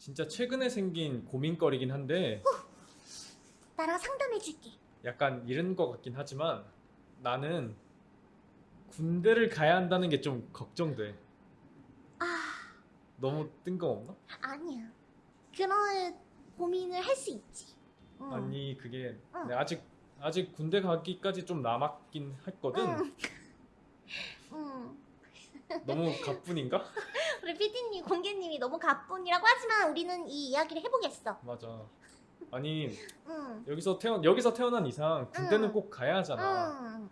진짜 최근에 생긴 고민거리긴 한데 나랑 상담해줄게. 약간 이런 것 같긴 하지만 나는 군대를 가야 한다는 게 좀 걱정돼. 아, 너무 뜬금없나? 아니야. 그런 고민을 할 수 있지. 응. 아니 그게 응. 내가 아직 아직 군대 가기까지 좀 남았긴 했거든. 응. 응. 너무 가뿐인가? 우리 PD님, 공개님이 너무 가뿐이라고 하지만 우리는 이 이야기를 해보겠어. 맞아. 아니 응. 여기서 태어 여기서 태어난 이상 군대는 응. 꼭 가야 하잖아. 응.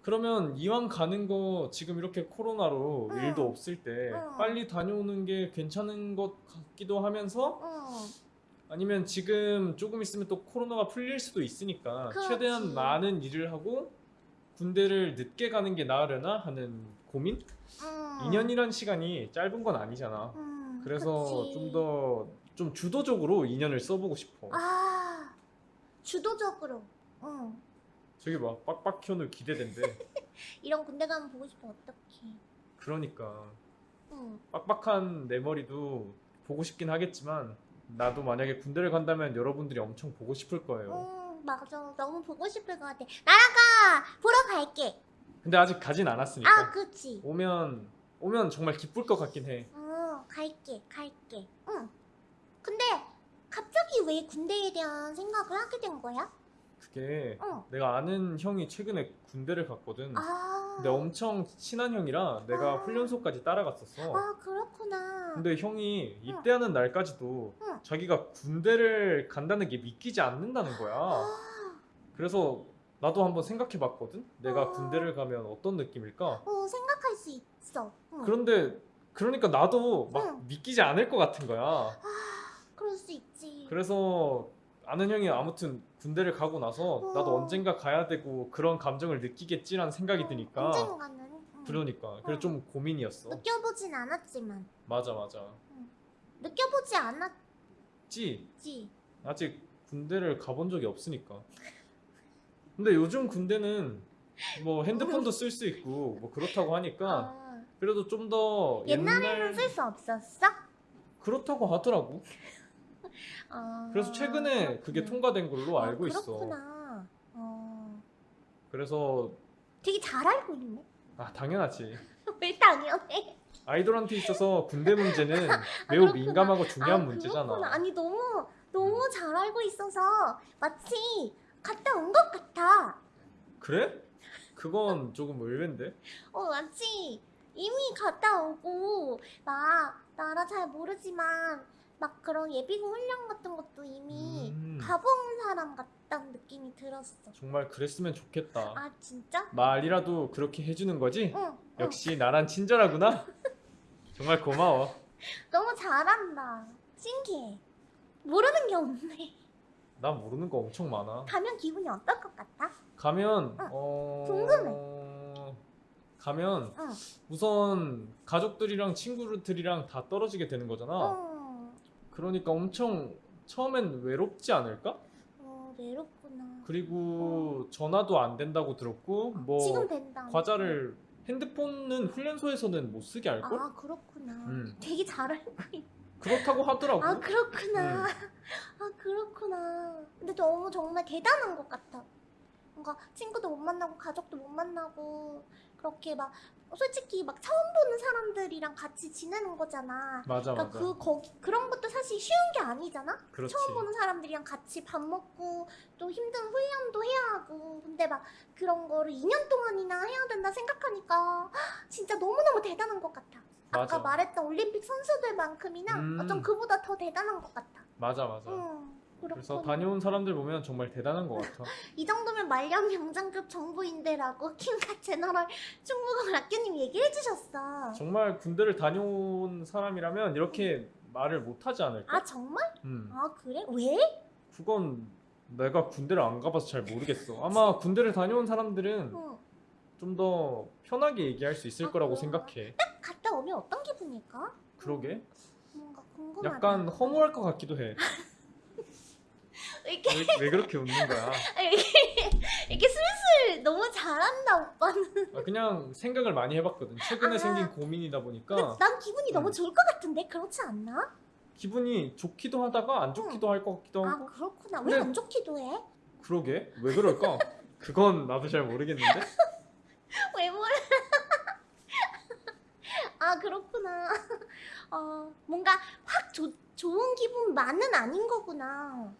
그러면 이왕 가는 거 지금 이렇게 코로나로 응. 일도 없을 때 응. 빨리 다녀오는 게 괜찮은 것 같기도 하면서 응. 아니면 지금 조금 있으면 또 코로나가 풀릴 수도 있으니까 그렇지. 최대한 많은 일을 하고 군대를 늦게 가는 게 나으려나 하는 고민? 응. 2년이란 시간이 짧은 건 아니잖아. 응. 그래서. 좀 더 좀 주도적으로 2년을 써보고 싶어. 아, 주도적으로. 응. 저기 봐, 빡빡 현우 기대된대. 이런 군대 가면 보고 싶어 어떡해. 그러니까 응. 빡빡한 내 머리도 보고 싶긴 하겠지만 나도 만약에 군대를 간다면 여러분들이 엄청 보고 싶을 거예요. 응, 맞아. 너무 보고 싶을 것 같아. 나라가 보러 갈게. 근데 아직 가진 않았으니까 아, 그치. 오면 오면 정말 기쁠 것 같긴 해. 어, 갈게, 갈게. 응. 근데 갑자기 왜 군대에 대한 생각을 하게 된 거야? 그게 응. 내가 아는 형이 최근에 군대를 갔거든. 아. 근데 엄청 친한 형이라 내가 아. 훈련소까지 따라갔었어. 아, 그렇구나. 근데 형이 입대하는 날까지도 응. 자기가 군대를 간다는 게 믿기지 않는다는 거야. 아, 그래서 나도 한번 생각해 봤거든. 내가 아. 군대를 가면 어떤 느낌일까? 어, 생각할 수 있어. 응. 그런데 그러니까 나도 막 응. 믿기지 않을 것 같은 거야. 아, 그럴 수 있지. 그래서 아는 형이 아무튼 군대를 가고 나서 나도 어. 언젠가 가야 되고 그런 감정을 느끼겠지라는 생각이 어, 드니까 언젠가는. 응. 그러니까 그래 어. 좀 고민이었어. 느껴보진 않았지만. 맞아 맞아. 느껴보지 않았지. 찌 아직 군대를 가본 적이 없으니까. 근데 요즘 군대는 뭐 핸드폰도 쓸 수 있고 뭐 그렇다고 하니까 아, 그래도 좀 더 옛날에는 옛날 쓸수 없었어? 그렇다고 하더라고. 아, 그래서 최근에 그게 그렇구나. 통과된 걸로 아, 알고 있어. 그렇구나. 어, 그래서 되게 잘 알고 있네. 아 당연하지. 왜 당연해? 아이돌한테 있어서 군대 문제는 아, 매우 그렇구나. 민감하고 중요한 아, 문제잖아. 그렇구나. 아니 너무 너무 잘 알고 있어서 마치 갔다 온 것 같아. 그래? 그건 조금 의외인데. 어 마치 이미 갔다 오고 막 나라 잘 모르지만 막 그런 예비군 훈련 같은 것도 이미 음. 가본 사람 같다는 느낌이 들었어. 정말 그랬으면 좋겠다. 아 진짜? 말이라도 그렇게 해주는 거지? 응. 응. 역시 나란 친절하구나. 정말 고마워. 너무 잘한다. 신기해. 모르는 게 없네. 나 모르는 거 엄청 많아. 가면 기분이 어떨 것 같아? 가면 응. 어 궁금해. 가면 응. 우선 가족들이랑 친구들이랑 다 떨어지게 되는 거잖아. 어, 그러니까 엄청 처음엔 외롭지 않을까? 어 외롭구나. 그리고 전화도 안 된다고 들었고 뭐 지금 된다. 과자를 핸드폰은 훈련소에서는 못 쓰게 할 걸? 아 그렇구나. 음. 되게 잘 알고 있. 그렇다고 하더라고. 아 그렇구나. 음. 아 그렇구나. 근데 너무 정말 대단한 것 같아. 뭔가 친구도 못 만나고 가족도 못 만나고 그렇게 막 솔직히 막 처음 보는 사람들이랑 같이 지내는 거잖아. 맞아 그러니까 맞아. 그 거기 그런 것도 사실 쉬운 게 아니잖아. 그렇지. 처음 보는 사람들이랑 같이 밥 먹고 또 힘든 훈련도 해야 하고 근데 막 그런 거를 2년 동안이나 해야 된다 생각하니까 진짜 너무 너무 대단한 것 같아. 아까 맞아. 말했던 올림픽 선수들만큼이나 음. 좀 그보다 더 대단한 것 같아. 맞아 맞아. 응, 그래서. 다녀온 사람들 보면 정말 대단한 것 같아. 이 정도면 말년 명장급 정부인데라고 킹카 채널 중국어 락교님 얘기해 주셨어. 정말 군대를 다녀온 사람이라면 이렇게 말을 못 하지 않을까? 아 정말? 음. 아 그래? 왜? 그건 내가 군대를 안 가봐서 잘 모르겠어. 아마 군대를 다녀온 사람들은 응. 좀 더 편하게 얘기할 수 있을 아, 거라고 그런가? 생각해. 갔다 오면 어떤 기분일까? 그러게. 뭔가 궁금하다. 약간 허무할 것 같기도 해. 이렇게 왜, 왜 그렇게 웃는 거야? 이렇게, 이렇게 슬슬 너무 잘한다 오빠는. 아, 그냥 생각을 많이 해봤거든. 최근에 아. 생긴 고민이다 보니까 난 기분이 너무 음. 좋을 것 같은데 그렇지 않나? 기분이 좋기도 하다가 안 좋기도 할것 같기도 아 하고 그렇구나. 근데- 왜안 좋기도 해? 그러게 왜 그럴까? 그건 나도 잘 모르겠는데 왜 몰라? 아 그렇구나. 어 뭔가 확 조, 좋은 기분만은 아닌 거구나.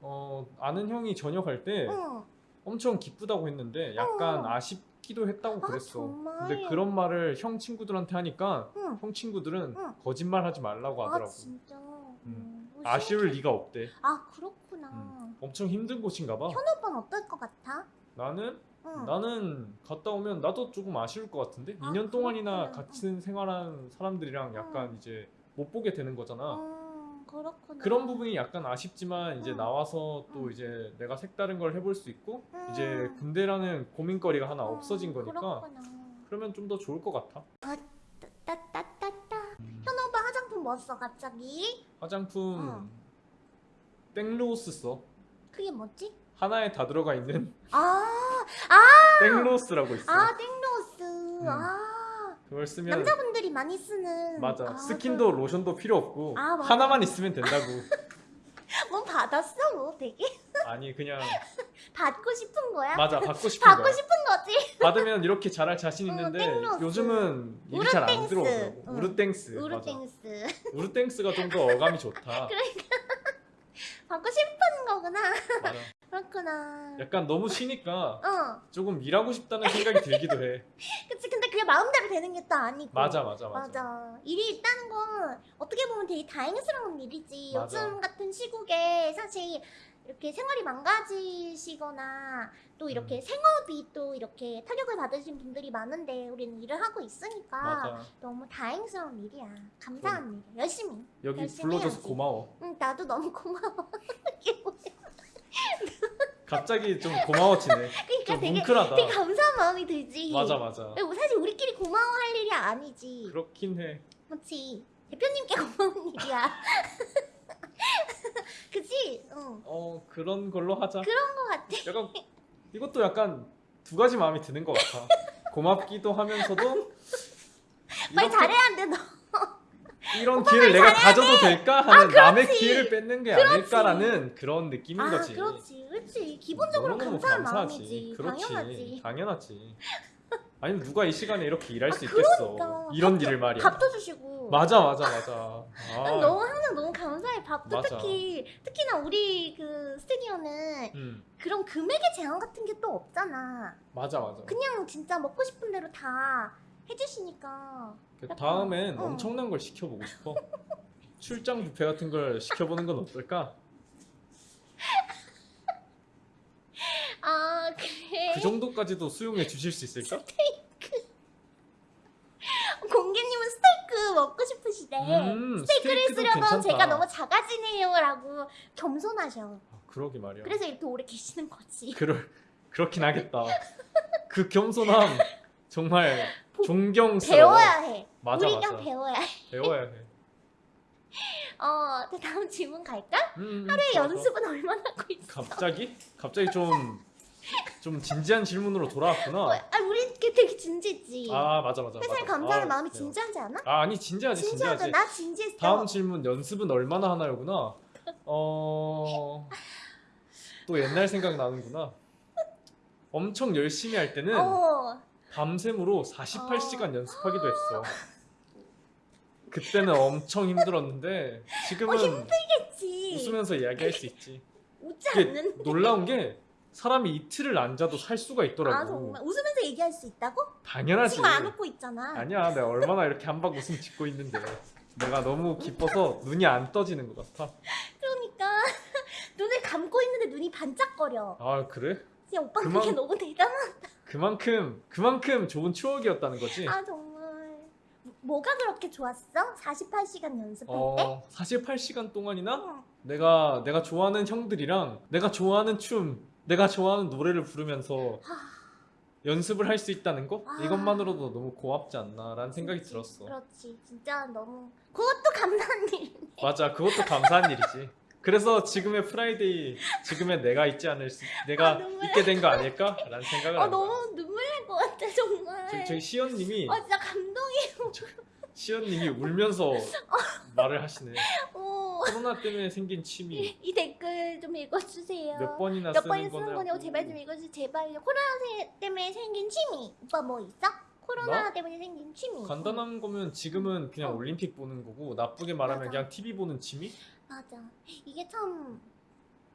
어 아는 형이 저녁할 때 응. 엄청 기쁘다고 했는데 약간 어. 아쉽기도 했다고 아, 그랬어 정말? 근데 그런 말을 형 친구들한테 하니까 응. 형 친구들은 응. 거짓말 하지 말라고 아 하더라고 진짜. 음. 음, 뭐 아쉬울. 리가 없대 아 그렇구나. 음. 엄청 힘든 곳인가 봐 현우 오빠는 어떨 것 같아? 나는 응. 나는 갔다 오면 나도 조금 아쉬울 것 같은데 아, 2년 동안이나 그렇구나. 같이 생활한 사람들이랑 약간 이제 못 보게 되는 거잖아. 음, 그렇구나. 그런 부분이 약간 아쉽지만 이제 응. 나와서 또 응. 이제 내가 색다른 걸 해볼 수 있고 음. 이제 군대라는 고민거리가 하나 음, 없어진 거니까 그렇구나. 그러면 좀 더 좋을 것 같아. 따따따따. 현우 오빠 화장품 뭐 써 갑자기? 화장품 어. 땡로스 써. 그게 뭐지? 하나에 다 들어가 있는 아, 땡로스라고 있어. 아 땡로스. 아, 그걸 쓰면 남자분들이 많이 쓰는. 맞아. 아, 스킨도 로션도 필요 없고 아. 하나만 있으면 된다고. 그- 뭐 받았어? 뭐 되게 아니 그냥 받고 싶은 거야? 맞아 받고 싶은 받고 거야. 싶은 거지. 받으면 이렇게 잘할 자신 어, 있는데 땡로스. 요즘은 일이 잘 안. 들어오더라고. 응. 우르땡스. 우르땡스. 우르땡스가 좀 더 어감이 좋다. 받고 싶은 거구나. 맞아. 그렇구나. 약간 너무 쉬니까 어, 조금 일하고 싶다는 생각이 들기도 해. 그치. 근데 그게 마음대로 되는 게 또 아니고. 맞아 맞아 맞아. 맞아. 일이 있다는 건 어떻게 보면 되게 다행스러운 일이지. 맞아. 요즘 같은 시국에 사실 이렇게 생활이 망가지시거나 또 이렇게 음. 생업이 또 이렇게 타격을 받으신 분들이 많은데 우리는 일을 하고 있으니까 맞아. 너무 다행스러운 일이야. 감사한 일이야. 열심히. 여기 열심히 불러줘서 해야지. 고마워. 응, 나도 너무 고마워. 이게 뭐야. 갑자기 좀 고마워지네. 그러니까 좀 되게 뭉클하다. 되게 감사한 마음이 들지. 맞아 맞아. 근데 사실 우리끼리 고마워할 일이 아니지. 그렇긴 해. 그렇지. 대표님께 고마운 일이야. 그치? 응. 어 그런 걸로 하자. 그런 거 같아. 약간 이것도 약간 두 가지 마음이 드는 것 같아. 고맙기도 하면서도 말 잘해야 돼, 너. 이런 기회를 내가 가져도 될까 하는 남의 그렇지. 기회를 뺏는 게 그렇지. 아닐까라는 그런 느낌인 아, 거지. 그렇지. 그렇지. 기본적으로 감사한 감사하지. 마음이지. 그렇지. 당연하지. 당연하지. 아니면 누가 이 시간에 이렇게 일할 아, 수 있겠어. 그러니까. 이런 밥도- 일을 말이야. 밥도 주시고. 맞아 맞아 맞아. 난 아, 너무 항상 너무 감사해. 밥도 맞아. 특히 특히나 우리 그 스튜디오는 음, 그런 금액의 제한 같은 게 또 없잖아. 맞아 맞아. 그냥 진짜 먹고 싶은 대로 다 해주시니까. 그 약간, 다음엔 응. 엄청난 걸 시켜보고 싶어. 출장 뷔페 같은 걸 시켜보는 건 어떨까? 아 그래. 그 정도까지도 수용해 주실 수 있을까? 공개님은 스테이크 먹고 싶으시대. 음, 스테이크를 쓰려면 괜찮다. 제가 너무 작아지네요 라고 겸손하셔. 아, 그러게 말이야. 그래서 이렇게 오래 계시는 거지. 그럴 그렇긴 하겠다. 그 겸손함 정말 보- 존경스러워. 배워야 해. 맞아 우리 맞아. 배워야 해. 배워야 해. 어, 또 다음 질문 갈까? 음, 하루에 좋아, 좋아. 연습은 얼마나 하고 있어? 갑자기? 갑자기 좀, 좀 진지한 질문으로 어, 돌아왔구나. 아, 우리 되게 진지했지. 아 맞아 맞아. 맞아. 감사하는 아, 마음이. 진지하지 않아? 아 아니 진지하지. 진지하지. 나 진지했어. 다음 질문 연습은 얼마나 하나요구나. 어. 또 옛날 생각 나는구나. 엄청 열심히 할 때는 어, 밤샘으로 48시간 연습하기도 했어. 그때는 엄청 힘들었는데 지금은 어, 힘들겠지. 웃으면서 이야기할 수 있지. 웃지 않는. 놀라운 게 사람이 이틀을 안 자도 살 수가 있더라고. 아 정말 웃으면서 얘기할 수 있다고? 당연하지. 지금 안 웃고 있잖아. 아니야, 내가 얼마나 이렇게 한박 웃음 짓고 있는데 내가 너무 기뻐서 눈이 안 떠지는 것 같아. 그러니까 눈을 감고 있는데 눈이 반짝거려. 아 그래? 진짜 오빠 그만- 그게 너무 대단하다. 그만큼 그만큼 좋은 추억이었다는 거지. 아 정말. 뭐가 그렇게 좋았어? 48시간 연습할 때? 어, 48시간 동안이나 응. 내가 내가 좋아하는 형들이랑 내가 좋아하는 춤, 내가 좋아하는 노래를 부르면서 하, 연습을 할 수 있다는 거 아. 이것만으로도 너무 고맙지 않나 라는 생각이 그렇지, 들었어. 그렇지. 진짜 너무 그것도 감사한 일. 맞아, 그것도 감사한 일이지. 그래서 지금의 프라이데이, 지금의 내가 있지 않을 수, 내가 아, 있게 된 거 아닐까 라는 생각을 어. 너무. 저희, 저희 시연님이 어 진짜 감동이. 시연님이 울면서 말을 하시네. 어 코로나 때문에 생긴 취미 이 댓글 좀 읽어주세요. 몇 번이나 몇 쓰는 쓰는 거냐고. 제발 좀 읽어주세요. 제발요. 코로나 세- 때문에 생긴 취미. 오빠 뭐 있어? 코로나 나? 때문에 생긴 취미. 간단한 거면 지금은 그냥 어. 올림픽 보는 거고 나쁘게 말하면 맞아. 그냥 TV 보는 취미? 맞아. 이게 참,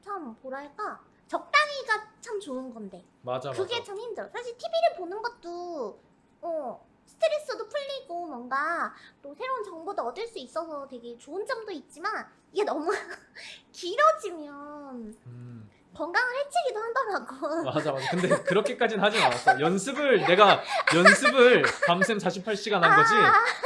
참, 뭐랄까. 적당히가 참 좋은 건데. 맞아 그게 맞아. 참 힘들어. 사실 TV를 보는 것도, 어, 스트레스도 풀리고 뭔가 또 새로운 정보도 얻을 수 있어서 되게 좋은 점도 있지만 이게 너무 길어지면 음, 건강을 해치기도 하더라고. 맞아 맞아. 근데 그렇게까지는 하진 않았어. 연습을 내가 연습을 밤샘 48시간 한 거지.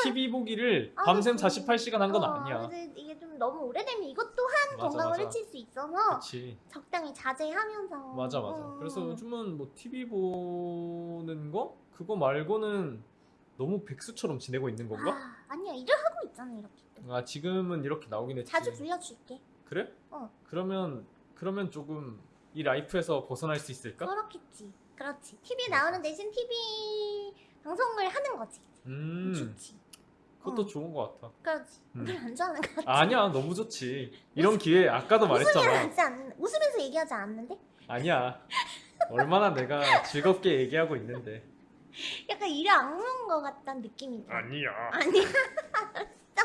TV 보기를 아, 밤샘 그치. 48시간 한건 어, 아니야. 이게 좀 너무 오래되면 이것 또한 맞아, 건강을 맞아. 해칠 수 있어서 그렇지. 적당히 자제하면서. 맞아 맞아. 음. 그래서 요즘은 뭐 TV 보는 거 그거 말고는 너무 백수처럼 지내고 있는 건가? 아, 아니야 일을 하고 있잖아 이렇게. 또. 아 지금은 이렇게 나오긴 했지. 자주 불러줄게. 그래? 어. 그러면 그러면 조금 이 라이프에서 벗어날 수 있을까? 그렇겠지. 그렇지. TV 나오는 대신 TV 방송을 하는 거지. 음, 좋지. 그것도 어. 좋은 것 같아. 그렇지. 음. 안 좋아하는 것 같아. 아니야, 너무 좋지. 이런 기회 아까도 말했잖아. 하지 않, 웃으면서 얘기하지 않는데? 아니야. 얼마나 내가 즐겁게 얘기하고 있는데. 약간 일을 악물은 것 같다는 느낌이 들어. 아니야. 아니야. 진짜.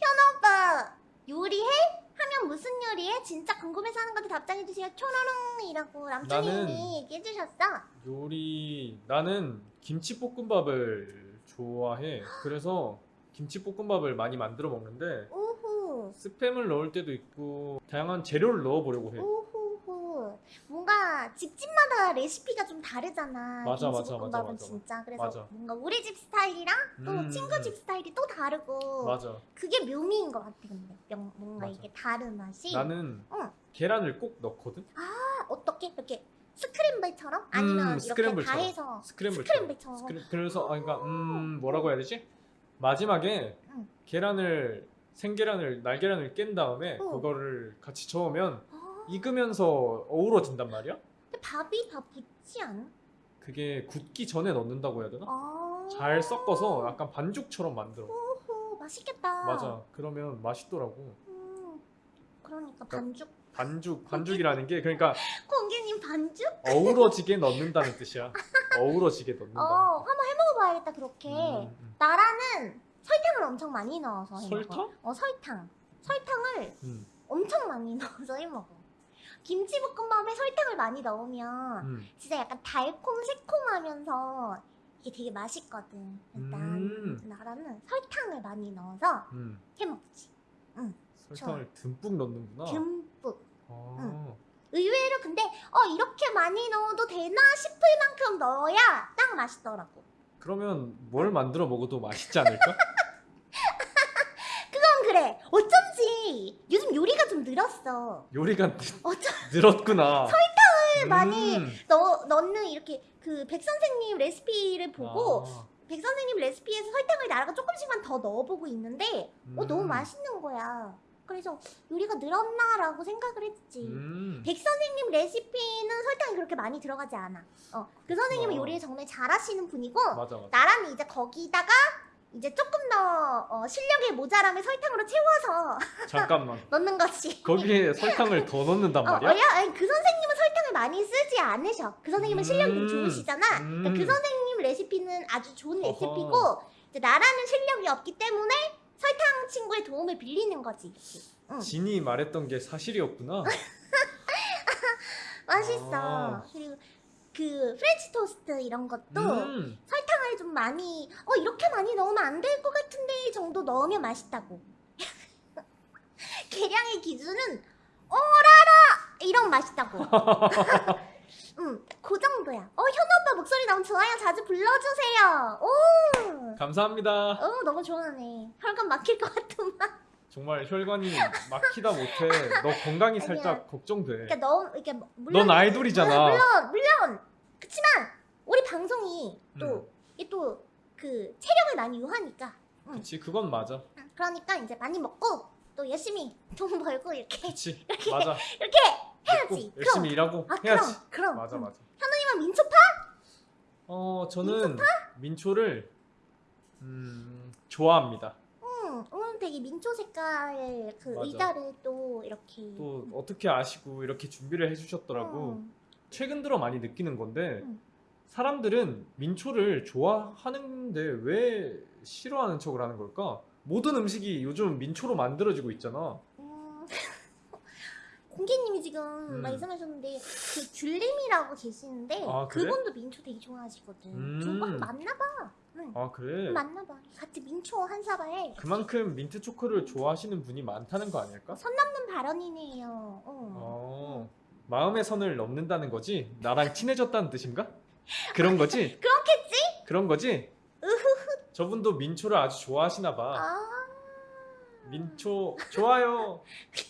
현아 오빠 요리해? 하면 무슨 요리해? 진짜 궁금해서 하는 건데 답장해주세요. 초로롱이라고 남편님이 나는- 얘기해주셨어. 요리 나는 김치볶음밥을 좋아해. 그래서 김치볶음밥을 많이 만들어 먹는데 오호. 스팸을 넣을 때도 있고 다양한 재료를 넣어 보려고 해. 오호호. 뭔가 집집마다 레시피가 좀 다르잖아. 맞아, 맞아, 맞아, 맞아. 진짜. 그래서 맞아. 뭔가 우리 집 스타일이랑 또 음, 친구 집 스타일이 또 다르고 맞아. 그게 묘미인 것 같아 근데 명- 뭔가 맞아. 이게 다른 맛이 나는 응. 계란을 꼭 넣거든. 아, 어떻게 이렇게 스크램블처럼 아니면 음, 이렇게 다 스크램블처럼. 해서 스크램블처럼. 스크램블처럼 스크램- 그래서 아 그러니까 음 뭐라고 해야 되지? 마지막에 응. 계란을 생계란을 날계란을 깬 다음에 어. 그거를 같이 저으면 아, 익으면서 어우러진단 말이야. 근데 밥이 다 붙지 않아? 그게 굳기 전에 넣는다고 해야 되나? 아, 잘 섞어서 약간 반죽처럼 만들어. 오호 맛있겠다. 맞아. 그러면 맛있더라고. 음, 그러니까 반죽 반죽 반죽이라는 게 그러니까 공개님 반죽? 어우러지게 넣는다는 뜻이야. 어우러지게 넣는다. 어 한번 해먹 어봐야겠다 그렇게. 음, 음. 나라는 설탕을 엄청 많이 넣어서 해먹어. 설탕? 어 설탕. 설탕을 음, 엄청 많이 넣어서 해 먹어. 김치볶음밥에 설탕을 많이 넣으면 음. 진짜 약간 달콤 새콤하면서 이게 되게 맛있거든. 일단 음. 나라는 설탕을 많이 넣어서 음. 해먹지. 설탕을 듬뿍 넣는구나. 듬뿍. 아. 의외로 근데 어 이렇게 많이 넣어도 되나 싶을 만큼 넣어야 딱 맛있더라고. 그러면 뭘 만들어 먹어도 맛있지 않을까? 그건 그래. 어쩐지 요즘 요리가 좀 늘었어. 요리가 늘- 어쩜 늘었구나. 설탕을 많이 넣 넣는 이렇게 그 백 선생님 레시피를 보고 아, 백 선생님 레시피에서 설탕을 나라가 조금씩만 더 넣어보고 있는데 어 너무 음. 맛있는 거야. 그래서 요리가 늘었나라고 생각을 했지. 음. 백 선생님 레시피는 설탕이 그렇게 많이 들어가지 않아. 어, 그 선생님은 어. 요리를 정말 잘하시는 분이고 맞아 맞아. 나라는 이제 거기다가 이제 조금 더 어, 실력의 모자람을 설탕으로 채워서 잠깐만. 넣는 거지. 거기에 설탕을 더 넣는단 어, 말이야? 어, 야, 아니, 그 선생님은 설탕을 많이 쓰지 않으셔. 그 선생님은 실력이 좀 음, 좋으시잖아. 그러니까 그 음. 선생님 레시피는 아주 좋은. 레시피고 나라는 실력이 없기 때문에 설탕 친구의 도움을 빌리는 거지. 응. 진이 말했던 게 사실이었구나. 맛있어. 아. 그리고 그 프렌치 토스트 이런 것도 음. 설탕을 좀 많이 어 이렇게 많이 넣으면 안 될 것 같은데 정도 넣으면 맛있다고. 계량의 기준은 어라라 이런 맛있다고. 음, 그 정도야. 어, 현우 오빠 목소리 너무 좋아요. 자주 불러주세요. 오, 감사합니다. 어, 너무 좋아하네. 혈관 막힐 것 같으만. 정말 혈관이 막히다 못해. 너 건강이. 살짝 걱정돼. 그러니까 너무 이렇게 물론 넌 아이돌이잖아. 물론 물론 그렇지만 우리 방송이 또 음. 이게 또그 체력을 많이 요하니까. 그치 그건 맞아. 음, 그러니까 이제 많이 먹고 또 열심히 돈 벌고 이렇게 그치 맞아. 이렇게 해야지. 열심히 일하고 아 해야지. 그럼 그럼. 맞아 음. 맞아. 현우님은 민초파? 어 저는 민초를 음, 좋아합니다. 음. 응, 오늘 되게 민초 색깔 그 맞아. 의자를 또 이렇게 또 어떻게 아시고 이렇게 준비를 해주셨더라고. 응. 최근 들어 많이 느끼는 건데 음. 사람들은 민초를 좋아하는데 왜 싫어하는 척을 하는 걸까? 모든 음식이 요즘 민초로 만들어지고 있잖아. 음, 공기님이 지금 음. 말씀하셨는데 그 귤님이라고 계시는데 아, 그래? 그분도 민초 되게 좋아하시거든. 음. 두분 맞나봐. 응. 아 그래? 맞나봐. 같이 민초 한 사발. 그만큼 민트 초코를 좋아하시는 분이 많다는 거 아닐까? 선 넘는 발언이네요. 어. 어, 마음의 선을 넘는다는 거지? 나랑 친해졌다는 뜻인가? 그런 거지? 그렇겠지? 그런 거지? 저분도 민초를 아주 좋아하시나 봐. 아. 민초 좋아요.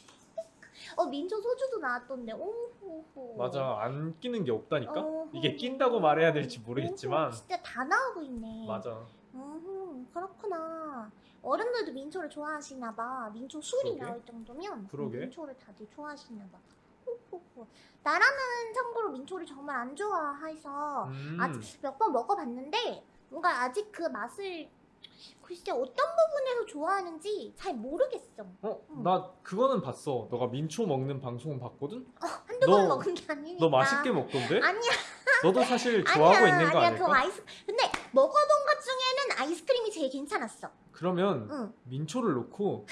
어 민초 소주도 나왔던데. 오호호. 맞아 안 끼는 게 없다니까. 어허. 이게 낀다고 말해야 될지 모르겠지만 오호, 진짜 다 나오고 있네. 맞아. 음, 그렇구나. 어른들도 민초를 좋아하시나 봐. 민초 술이 그러게. 나올 정도면 그러게. 민초를 다들 좋아하시나 봐. 호호호. 나라는 참고로 민초를 정말 안 좋아해서 음, 아직 몇 번 먹어봤는데 뭔가 아직 그 맛을 글쎄 어떤 부분에서 좋아하는지 잘 모르겠어. 어, 음. 나 그거는 봤어. 너가 민초 먹는 방송은 봤거든. 한두 번 너- 먹은 게 아니니까. 너 맛있게 먹던데? 아니야. 너도 사실 좋아하고 아니야, 있는 거 아니야. 아닐까? 그 아이스. 근데 먹어본 것 중에는 아이스크림이 제일 괜찮았어. 그러면 응. 민초를 넣고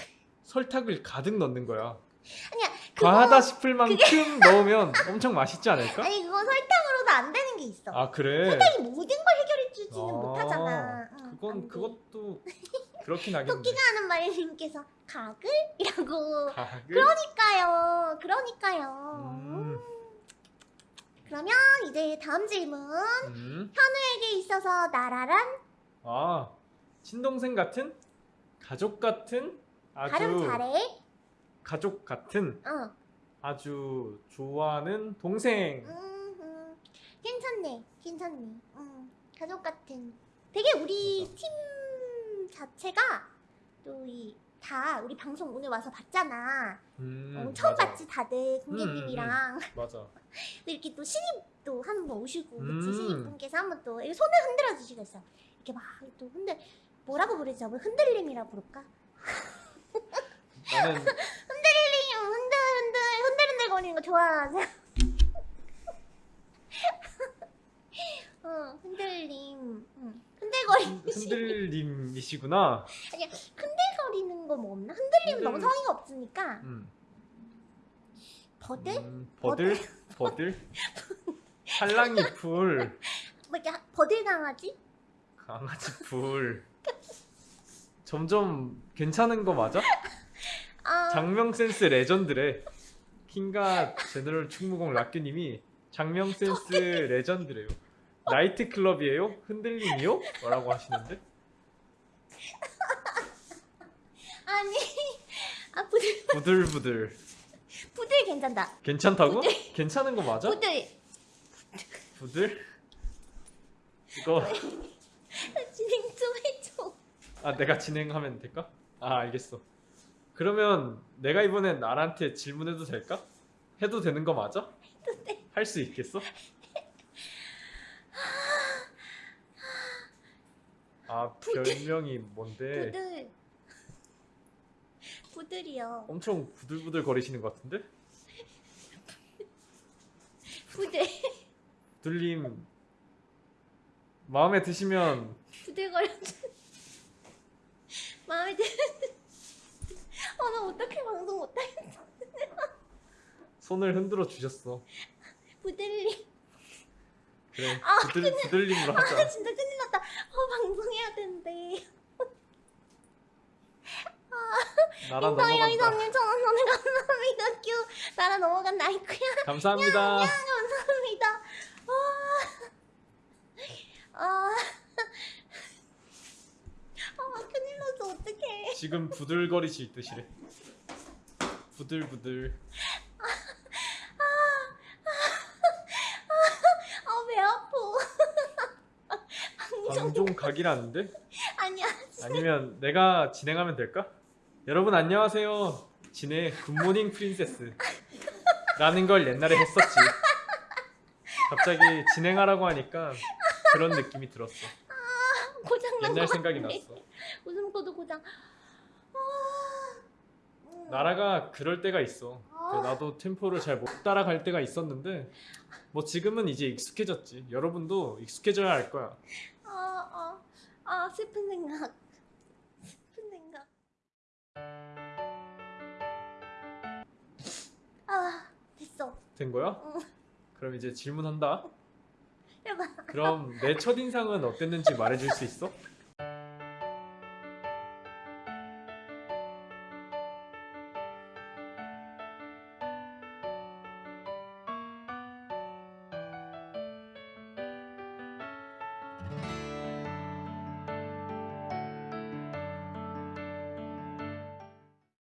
설탕을 가득 넣는 거야. 아니야. 그거 과하다 싶을 만큼 넣으면 엄청 맛있지 않을까? 아니 그건 설탕으로도 안 되는 게 있어. 아 그래? 설탕이 모든 걸 해결 해 주지는 아, 못하잖아. 응, 그건 돼. 그것도 그렇긴 하겠네. 토끼가 하는 말님께서 가글이라고. 가글? 그러니까요. 그러니까요. 음, 그러면 이제 다음 질문. 음. 현우에게 있어서 나라란 아 친동생 같은 가족 같은 아주 발음 잘해. 가족 같은 어. 아주 좋아하는 동생. 음, 음. 괜찮네. 괜찮네. 음. 가족 같은. 되게 우리 맞아. 팀 자체가 또 이 다 우리 방송 오늘 와서 봤잖아. 음, 어, 처음 맞아. 봤지 다들 공개님이랑 맞아. 또 이렇게 또 신입도 한번 오시고 음. 그치 신입분께서 한 번 또 손을 흔들어 주시겠어. 이렇게 막 또 흔들 뭐라고 부르죠? 뭐 흔들림이라 부를까? 나는 흔들림 흔들 흔들 흔들 흔들 거리는 거 좋아하죠. 어 흔들림 응. 흔들거리는 흔들림이시구나. 아니야 흔들거리는 거 뭐 없나? 너무 흔들- 성의가 없으니까 음. 버들 음, 버들? 버들? 살랑이 풀, 뭐 이렇게 버들 강아지? 강아지 풀. 점점 괜찮은 거 맞아? 아 장명 센스 레전드래. 킹가 제너럴 충무공 락규님이 장명 센스 레전드래요. 나이트 클럽이에요? 흔들림이요? 뭐라고 하시는데? 아니 아 부들 부들부들. 부들 괜찮다. 괜찮다고? 괜찮은 거 맞아? 부들 부들? 이거 진행 좀 해줘. 아 내가 진행하면 될까? 아 알겠어. 그러면 내가 이번엔 나한테 질문해도 될까? 해도 되는 거 맞아? 할수 있겠어? 아 별명이 뭔데? 부들 부들이요. 엄청 부들부들 거리시는 것 같은데? 부들 부들님 마음에 드시면 부들거려. 마음에 드. 아나 어떻게 방송 못하겠어. 손을 흔들어 주셨어. 부들리. 그래 아, 부들 부들님으로 아 하자. 진짜 큰일 났다. 어 방송해야 되는데. 나라 넘어간다. 이성님 천원 선을 감사합니다. 큐 나라 넘어간 나이쿠야. 감사합니다. 감사합니다. 아, 아, 아 큰일 났어 어떡해. 지금 부들거리실 듯이래. 부들부들. 아배 아파. 방송 방종 각이라는데? 아니야. 아니면 내가 진행하면 될까? 여러분 안녕하세요. 진의 Good Morning Princess. 라는 걸 옛날에 했었지. 갑자기 진행하라고 하니까 그런 느낌이 들었어. 고장 난 옛날 것 생각이. 났어. 웃음 코드 고장. 나라가 그럴 때가 있어. 아. 나도 템포를 잘 못 따라갈 때가 있었는데 뭐 지금은 이제 익숙해졌지. 여러분도 익숙해져야 할 거야. 아, 아, 아, 슬픈 생각. 아, 됐어. 된 거야? 응. 그럼 이제 질문한다. 해봐. 그럼 내 첫인상은 어땠는지 말해줄 수 있어?